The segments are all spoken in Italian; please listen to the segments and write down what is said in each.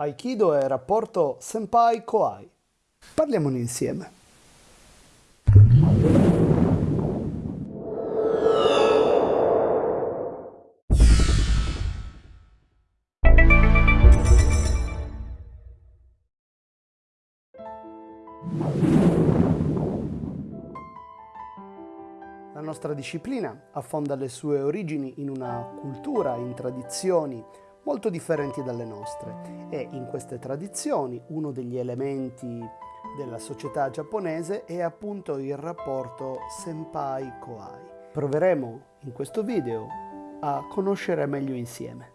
Aikido è rapporto senpai-kohai. Parliamone insieme. La nostra disciplina affonda le sue origini in una cultura, in tradizioni, molto differenti dalle nostre e in queste tradizioni uno degli elementi della società giapponese è appunto il rapporto senpai-kohai. Proveremo in questo video a conoscere meglio insieme.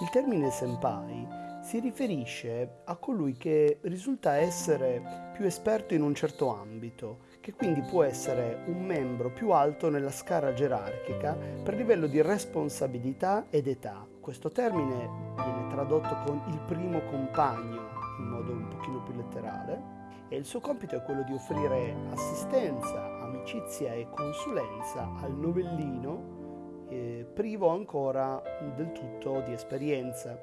Il termine senpai si riferisce a colui che risulta essere più esperto in un certo ambito, che quindi può essere un membro più alto nella scala gerarchica per livello di responsabilità ed età. Questo termine viene tradotto con il primo compagno in modo un pochino più letterale e il suo compito è quello di offrire assistenza, amicizia e consulenza al novellino eh, privo ancora del tutto di esperienza.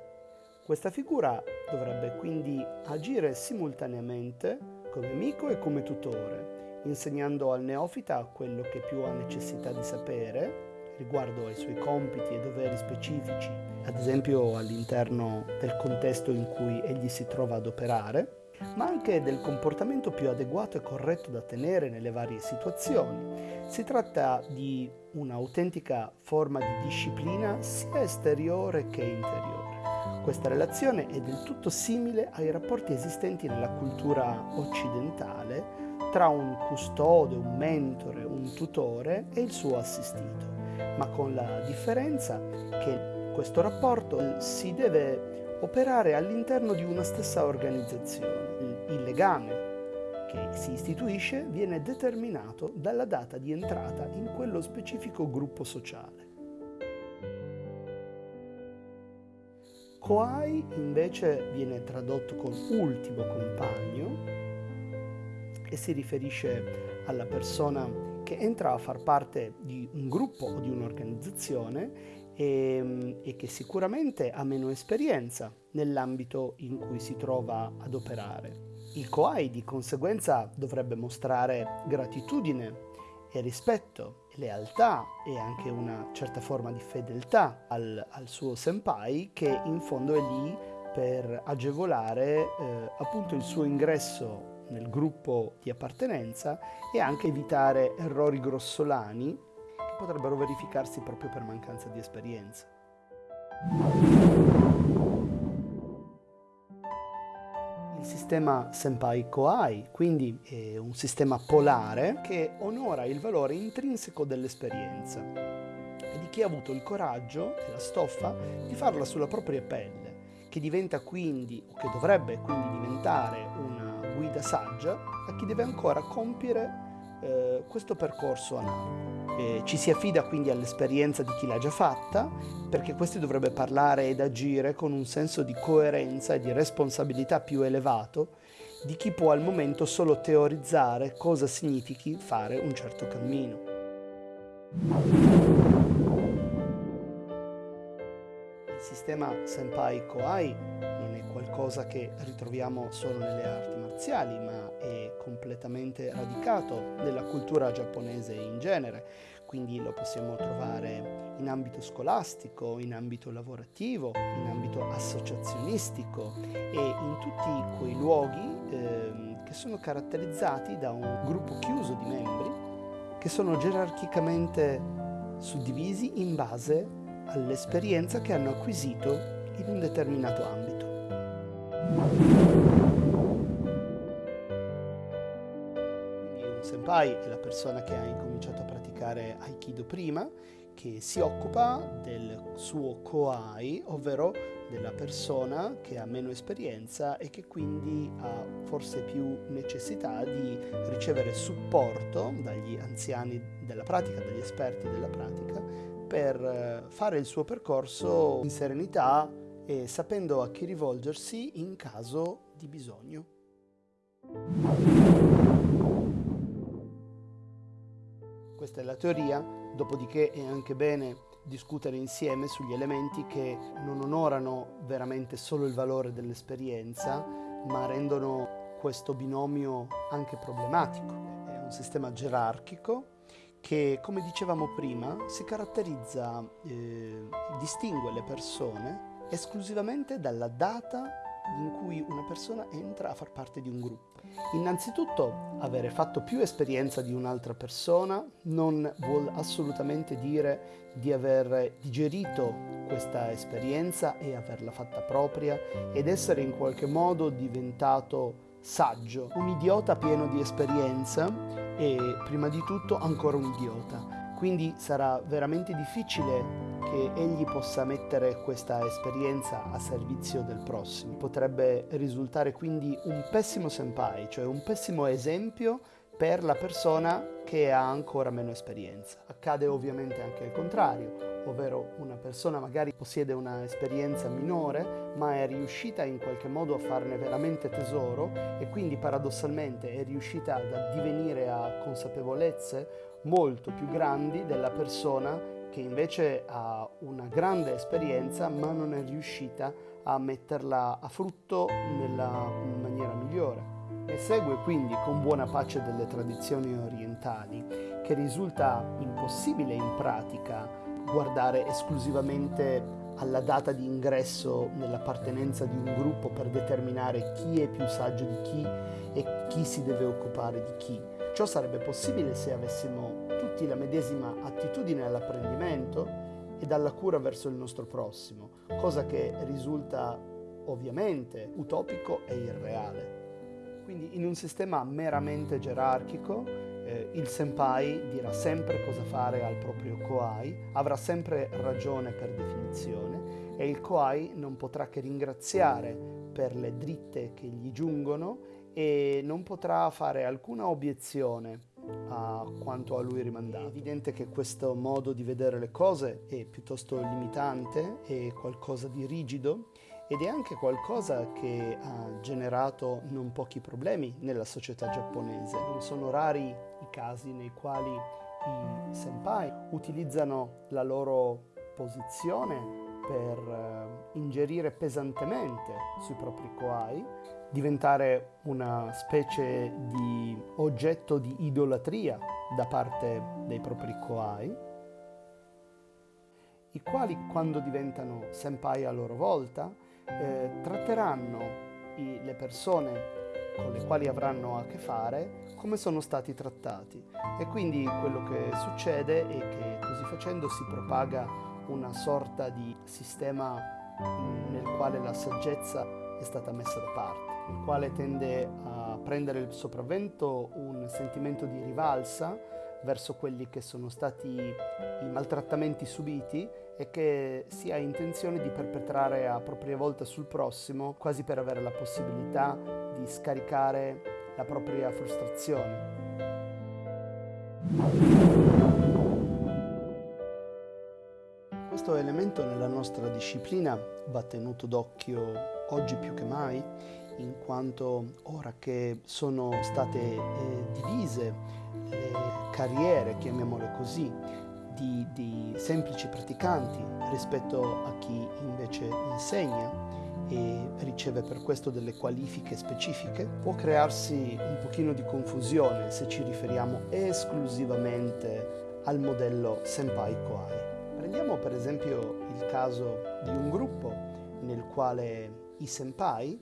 Questa figura dovrebbe quindi agire simultaneamente come amico e come tutore, insegnando al neofita quello che più ha necessità di sapere riguardo ai suoi compiti e doveri specifici, ad esempio all'interno del contesto in cui egli si trova ad operare, ma anche del comportamento più adeguato e corretto da tenere nelle varie situazioni. Si tratta di un'autentica forma di disciplina sia esteriore che interiore. Questa relazione è del tutto simile ai rapporti esistenti nella cultura occidentale tra un custode, un mentore, un tutore e il suo assistito, ma con la differenza che questo rapporto si deve operare all'interno di una stessa organizzazione. Il legame che si istituisce viene determinato dalla data di entrata in quello specifico gruppo sociale. Koai invece viene tradotto con ultimo compagno e si riferisce alla persona che entra a far parte di un gruppo o di un'organizzazione e, e, che sicuramente ha meno esperienza nell'ambito in cui si trova ad operare. Il Koai di conseguenza dovrebbe mostrare gratitudine e rispetto, lealtà e anche una certa forma di fedeltà al, al suo senpai che in fondo è lì per agevolare eh, appunto il suo ingresso nel gruppo di appartenenza e anche evitare errori grossolani che potrebbero verificarsi proprio per mancanza di esperienza. Il sistema Senpai-Koai, quindi è un sistema polare che onora il valore intrinseco dell'esperienza e di chi ha avuto il coraggio e la stoffa di farla sulla propria pelle, che diventa quindi, o che dovrebbe quindi diventare una guida saggia a chi deve ancora compiere eh, questo percorso analogo. Eh, ci si affida quindi all'esperienza di chi l'ha già fatta, perché questi dovrebbe parlare ed agire con un senso di coerenza e di responsabilità più elevato di chi può al momento solo teorizzare cosa significhi fare un certo cammino. Il sistema Senpai Koai qualcosa che ritroviamo solo nelle arti marziali, ma è completamente radicato nella cultura giapponese in genere, quindi lo possiamo trovare in ambito scolastico, in ambito lavorativo, in ambito associazionistico e in tutti quei luoghi eh, che sono caratterizzati da un gruppo chiuso di membri che sono gerarchicamente suddivisi in base all'esperienza che hanno acquisito in un determinato ambito. Senpai è la persona che ha incominciato a praticare Aikido prima, che si occupa del suo koai, ovvero della persona che ha meno esperienza e che quindi ha forse più necessità di ricevere supporto dagli anziani della pratica, dagli esperti della pratica, per eh, fare il suo percorso in serenità e sapendo a chi rivolgersi in caso di bisogno. Questa è la teoria, dopodiché è anche bene discutere insieme sugli elementi che non onorano veramente solo il valore dell'esperienza, ma rendono questo binomio anche problematico. È un sistema gerarchico che, come dicevamo prima, si caratterizza, eh, distingue le persone esclusivamente dalla data in cui una persona entra a far parte di un gruppo. Innanzitutto, avere fatto più esperienza di un'altra persona non vuol assolutamente dire di aver digerito questa esperienza e averla fatta propria ed essere in qualche modo diventato saggio, un idiota pieno di esperienza e prima di tutto ancora un idiota. Quindi sarà veramente difficile che egli possa mettere questa esperienza a servizio del prossimo. Potrebbe risultare quindi un pessimo senpai, cioè un pessimo esempio per la persona che ha ancora meno esperienza. Accade ovviamente anche il contrario, ovvero una persona magari possiede una esperienza minore ma è riuscita in qualche modo a farne veramente tesoro e quindi paradossalmente è riuscita ad addivenire a consapevolezze molto più grandi della persona che invece ha una grande esperienza ma non è riuscita a metterla a frutto nella maniera migliore. Ne segue quindi con buona pace delle tradizioni orientali che risulta impossibile in pratica guardare esclusivamente alla data di ingresso nell'appartenenza di un gruppo per determinare chi è più saggio di chi e chi si deve occupare di chi. Ciò sarebbe possibile se avessimo tutti la medesima attitudine all'apprendimento e alla cura verso il nostro prossimo, cosa che risulta ovviamente utopico e irreale. Quindi in un sistema meramente gerarchico eh, il senpai dirà sempre cosa fare al proprio koai, avrà sempre ragione per definizione e il koai non potrà che ringraziare per le dritte che gli giungono e non potrà fare alcuna obiezione a quanto a lui rimandato. È evidente che questo modo di vedere le cose è piuttosto limitante, è qualcosa di rigido ed è anche qualcosa che ha generato non pochi problemi nella società giapponese. Non sono rari i casi nei quali i senpai utilizzano la loro posizione per uh, ingerire pesantemente sui propri koai diventare una specie di oggetto di idolatria da parte dei propri koai, i quali quando diventano senpai a loro volta eh, tratteranno i, le persone con le quali avranno a che fare come sono stati trattati. E quindi quello che succede è che così facendo si propaga una sorta di sistema nel quale la saggezza è stata messa da parte il quale tende a prendere il sopravvento un sentimento di rivalsa verso quelli che sono stati i maltrattamenti subiti e che si ha intenzione di perpetrare a propria volta sul prossimo, quasi per avere la possibilità di scaricare la propria frustrazione. Questo elemento nella nostra disciplina va tenuto d'occhio oggi più che mai in quanto ora che sono state eh, divise le carriere, chiamiamole così, di, di semplici praticanti rispetto a chi invece insegna e riceve per questo delle qualifiche specifiche, può crearsi un pochino di confusione se ci riferiamo esclusivamente al modello Senpai Koai. Prendiamo per esempio il caso di un gruppo nel quale i senpai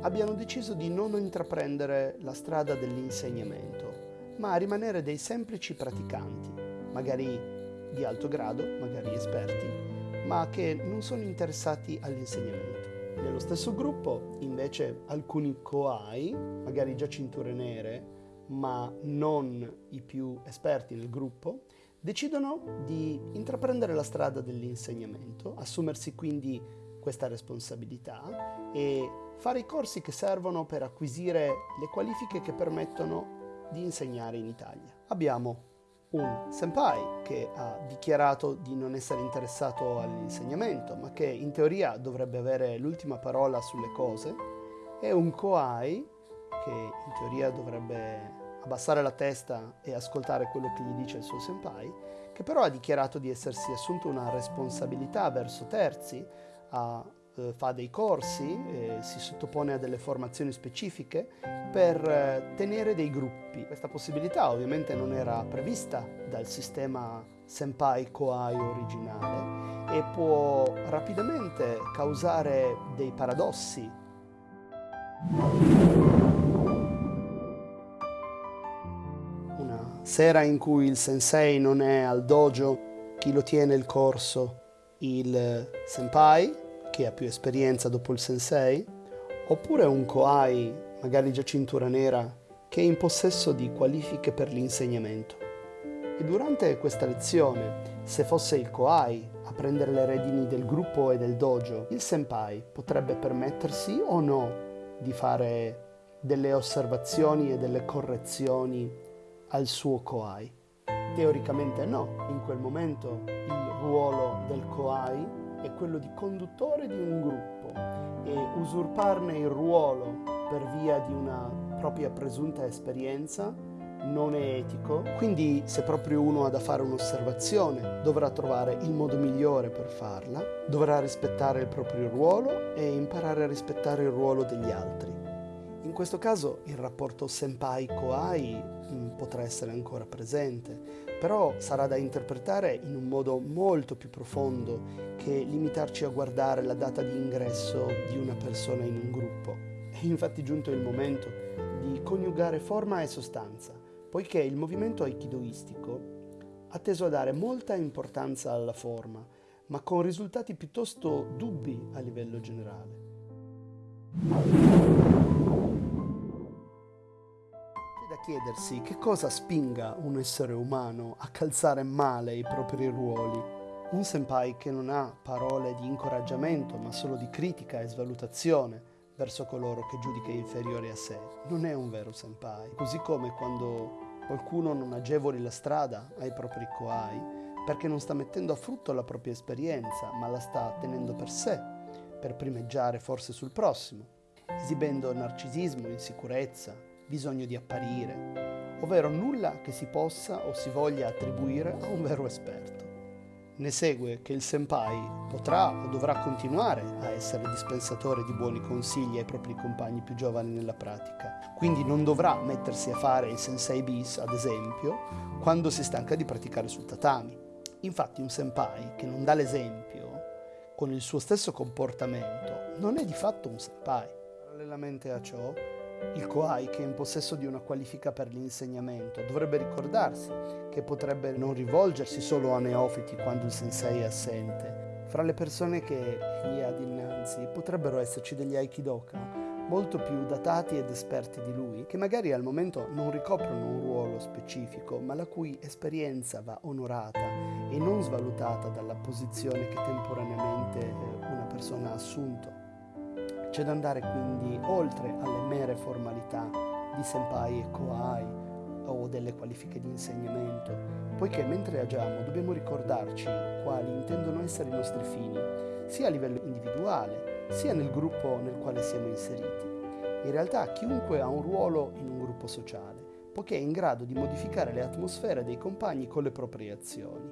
abbiano deciso di non intraprendere la strada dell'insegnamento, ma rimanere dei semplici praticanti, magari di alto grado, magari esperti, ma che non sono interessati all'insegnamento. Nello stesso gruppo, invece, alcuni koai, magari già cinture nere, ma non i più esperti nel gruppo, decidono di intraprendere la strada dell'insegnamento, assumersi quindi questa responsabilità e fare i corsi che servono per acquisire le qualifiche che permettono di insegnare in Italia. Abbiamo un senpai che ha dichiarato di non essere interessato all'insegnamento, ma che in teoria dovrebbe avere l'ultima parola sulle cose, e un koai che in teoria dovrebbe abbassare la testa e ascoltare quello che gli dice il suo senpai, che però ha dichiarato di essersi assunto una responsabilità verso terzi, ha, eh, fa dei corsi, eh, si sottopone a delle formazioni specifiche per eh, tenere dei gruppi. Questa possibilità ovviamente non era prevista dal sistema Senpai Koai originale e può rapidamente causare dei paradossi. Una sera in cui il sensei non è al dojo, chi lo tiene il corso? Il senpai, che ha più esperienza dopo il sensei, oppure un koai, magari già cintura nera, che è in possesso di qualifiche per l'insegnamento. E durante questa lezione, se fosse il koai a prendere le redini del gruppo e del dojo, il senpai potrebbe permettersi o no di fare delle osservazioni e delle correzioni al suo koai? Teoricamente no, in quel momento il ruolo del koai è quello di conduttore di un gruppo e usurparne il ruolo per via di una propria presunta esperienza non è etico, quindi se proprio uno ha da fare un'osservazione dovrà trovare il modo migliore per farla, dovrà rispettare il proprio ruolo e imparare a rispettare il ruolo degli altri. Questo caso il rapporto senpai-koai mm, potrà essere ancora presente, però sarà da interpretare in un modo molto più profondo che limitarci a guardare la data di ingresso di una persona in un gruppo. È infatti giunto il momento di coniugare forma e sostanza poiché il movimento aikidoistico ha teso a dare molta importanza alla forma, ma con risultati piuttosto dubbi a livello generale. Da chiedersi che cosa spinga un essere umano a calzare male i propri ruoli. Un senpai che non ha parole di incoraggiamento, ma solo di critica e svalutazione, verso coloro che giudica inferiori a sé. Non è un vero senpai. Così come quando qualcuno non agevoli la strada ai propri koai perché non sta mettendo a frutto la propria esperienza, ma la sta tenendo per sé, per primeggiare forse sul prossimo, esibendo narcisismo, insicurezza, bisogno di apparire, ovvero nulla che si possa o si voglia attribuire a un vero esperto. Ne segue che il senpai potrà o dovrà continuare a essere dispensatore di buoni consigli ai propri compagni più giovani nella pratica, quindi non dovrà mettersi a fare il sensei bis, ad esempio, quando si stanca di praticare sul tatami. Infatti un senpai che non dà l'esempio con il suo stesso comportamento non è di fatto un senpai. Parallelamente a ciò, il Koai, che è in possesso di una qualifica per l'insegnamento, dovrebbe ricordarsi che potrebbe non rivolgersi solo a neofiti quando il sensei è assente. Fra le persone che gli ha dinanzi potrebbero esserci degli aikidoka molto più datati ed esperti di lui, che magari al momento non ricoprono un ruolo specifico, ma la cui esperienza va onorata e non svalutata dalla posizione che temporaneamente eh, una persona ha assunto. C'è da andare quindi oltre alle mere formalità di senpai e koai o delle qualifiche di insegnamento, poiché mentre agiamo dobbiamo ricordarci quali intendono essere i nostri fini, sia a livello individuale, sia nel gruppo nel quale siamo inseriti. In realtà chiunque ha un ruolo in un gruppo sociale, poiché è in grado di modificare le atmosfere dei compagni con le proprie azioni,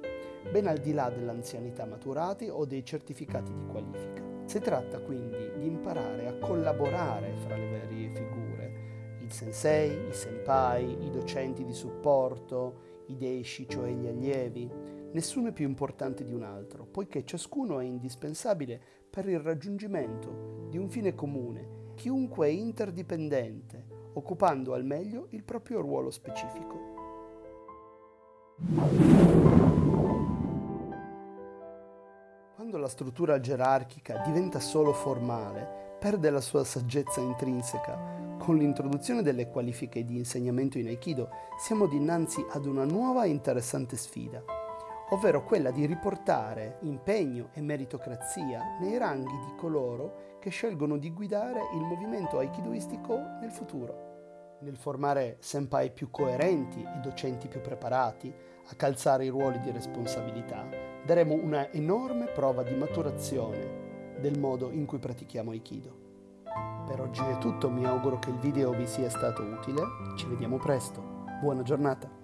ben al di là dell'anzianità maturati o dei certificati di qualifica. Si tratta quindi di imparare a collaborare fra le varie figure, il sensei, i senpai, i docenti di supporto, i deishi, cioè gli allievi. Nessuno è più importante di un altro, poiché ciascuno è indispensabile per il raggiungimento di un fine comune. Chiunque è interdipendente, occupando al meglio il proprio ruolo specifico. Quando la struttura gerarchica diventa solo formale, perde la sua saggezza intrinseca. Con l'introduzione delle qualifiche di insegnamento in Aikido siamo dinanzi ad una nuova e interessante sfida, ovvero quella di riportare impegno e meritocrazia nei ranghi di coloro che scelgono di guidare il movimento aikidoistico nel futuro. Nel formare senpai più coerenti e docenti più preparati a calzare i ruoli di responsabilità, daremo una enorme prova di maturazione del modo in cui pratichiamo Aikido. Per oggi è tutto, mi auguro che il video vi sia stato utile, ci vediamo presto, buona giornata!